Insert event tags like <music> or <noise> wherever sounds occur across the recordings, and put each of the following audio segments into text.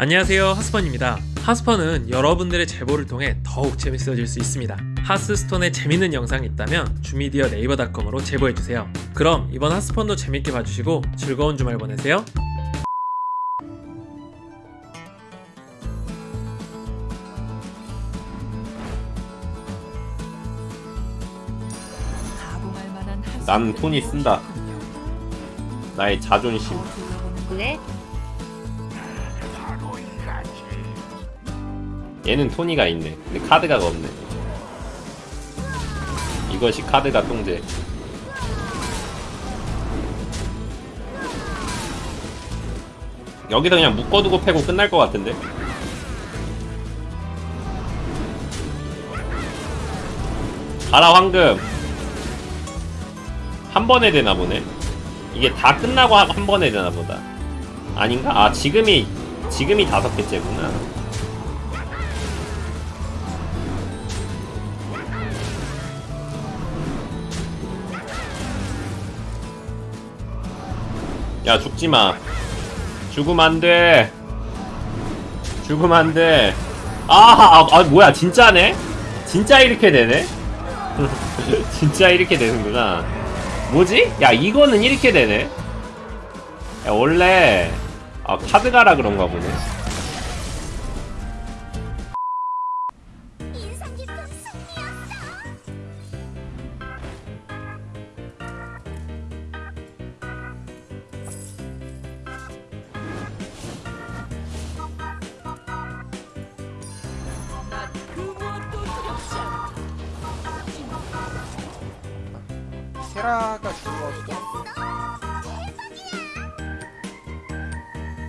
안녕하세요 하스펀입니다 하스펀은 여러분들의 제보를 통해 더욱 재밌어질 수 있습니다 하스스톤에 재밌는 영상이 있다면 주미디어 네이버닷컴으로 제보해주세요 그럼 이번 하스펀도 재밌게 봐주시고 즐거운 주말 보내세요 난 톤이 쓴다. 나의 자존심. 그래? 얘는 토니가 있네. 근데 카드가 없네. 이것이 카드가 똥제. 여기다 그냥 묶어두고 패고 끝날 것 같은데? 가라 황금 한 번에 되나 보네 이게 다 끝나고 한, 한 번에 되나 보다 아닌가? 아 지금이 지금이 다섯 개째구나 야 죽지마 죽으면 안돼 죽으면 안돼 아, 아, 아 뭐야 진짜네? 진짜 이렇게 되네? <laughs> 진짜 이렇게 되는구나 뭐지? 야 이거는 이렇게 되네 야 원래 아 카드가라 그런가 보네 세라가 죽었어.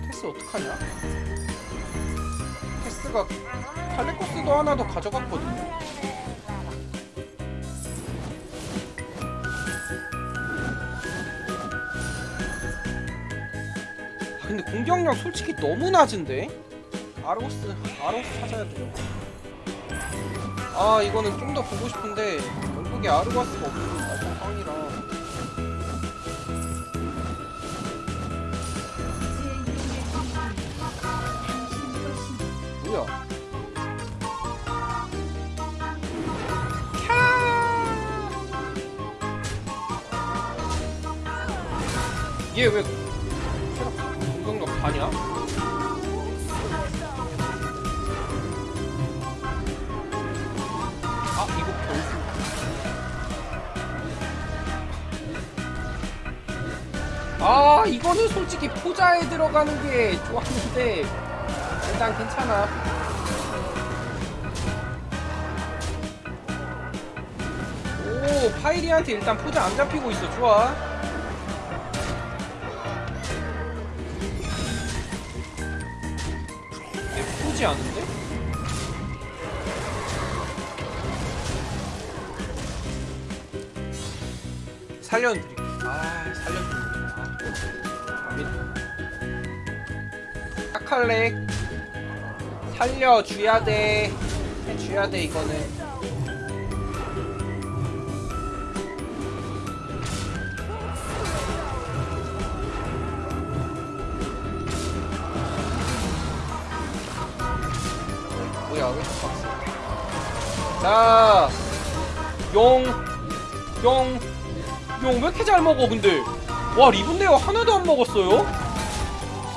테스 어떡하냐? 테스가 칼레코스도 하나 더 가져갔거든요. 아, 근데 공격력 솔직히 너무 낮은데? 아로스, 아로스 찾아야 돼요. 아 이거는 좀 더 보고 싶은데 결국에 아르바스가 없으니까 상황이라. 뭐야? 얘왜 공격력 반이야? 아 이거는 솔직히 포자에 들어가는 게 좋았는데 일단 괜찮아 오 파이리한테 일단 포자 안 잡히고 있어 좋아 예쁘지 않은데? 살려드릴게. 아, 살려드릴게. 칼렉 살려줘야 돼. 해줘야 돼 이거는. 뭐야 왜 이렇게 빡세? 자, 용, 용, 용 왜 이렇게 잘 먹어 근데 와 리븐데어 하나도 안 먹었어요?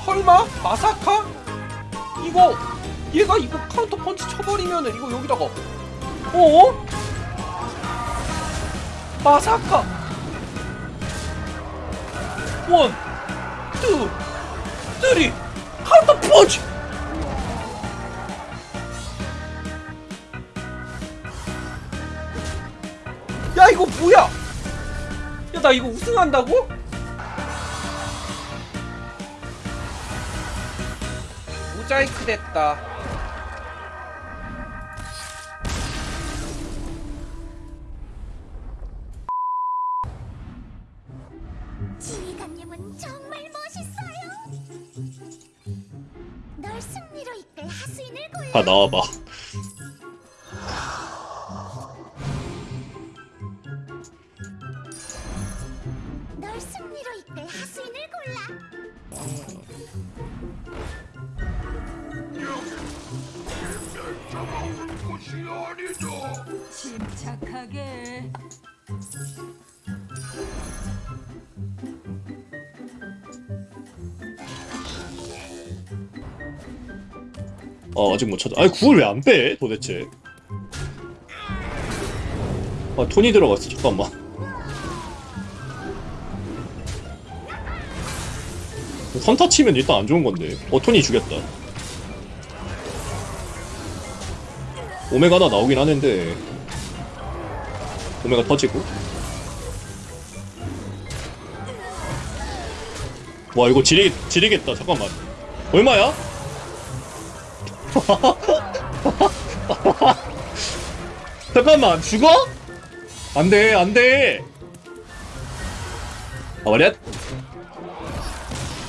설마? まさか? 이거 얘가 이거 카운터 펀치 쳐버리면은 이거 여기다가 어? まさか one, two, three 카운터 펀치 야 이거 뭐야 야 나 이거 우승한다고? 모자이크 됐다 지휘관님은 정말 멋있어요. 널 승리로 이끌 하수인을 골라. 다 나와봐 널 승리로 이끌 하수인을 골라. 침착하게. 아 아직 못 찾아. 아니 구을 왜 안 빼 도대체? 아 톤이 들어갔어. 잠깐만. 선타 치면 일단 안 좋은 건데. 어 톤이 죽였다 오메가 하나 나오긴 하는데 오메가 터지고 와 이거 지리, 지리겠다 잠깐만 얼마야? <laughs> 잠깐만 죽어? 안돼 안돼 아 말이야?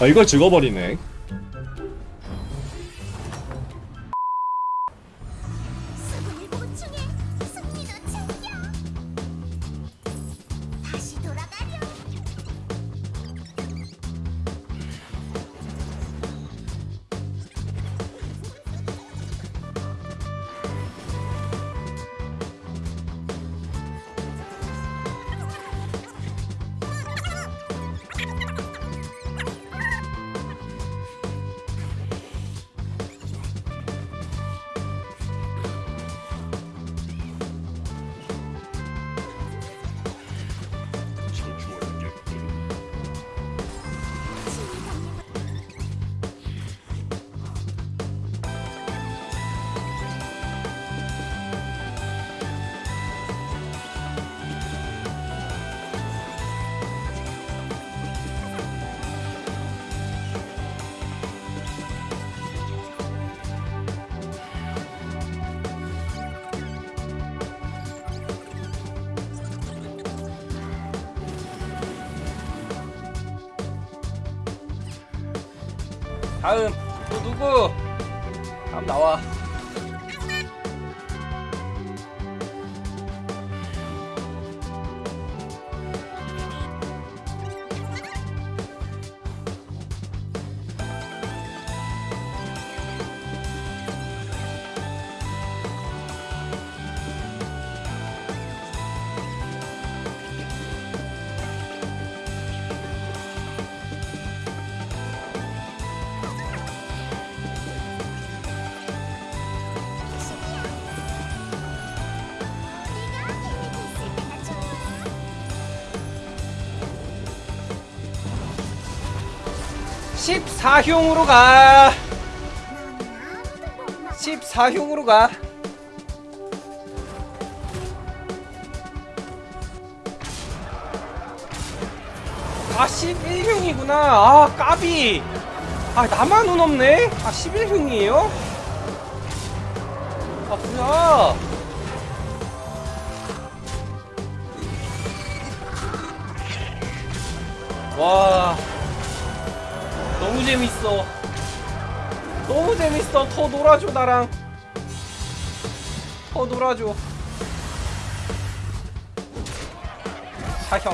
아 이걸 죽어버리네 다음 또 누구? 다음 나와. 14흉으로 가 14흉으로 가 아, 11흉이구나. 아, 까비. 아, 나만 운 없네? 아, 11흉이에요? 아, 뭐야. 와. 너무 재밌어. 너무 재밌어. 더 놀아줘 나랑. 더 놀아줘. 사형.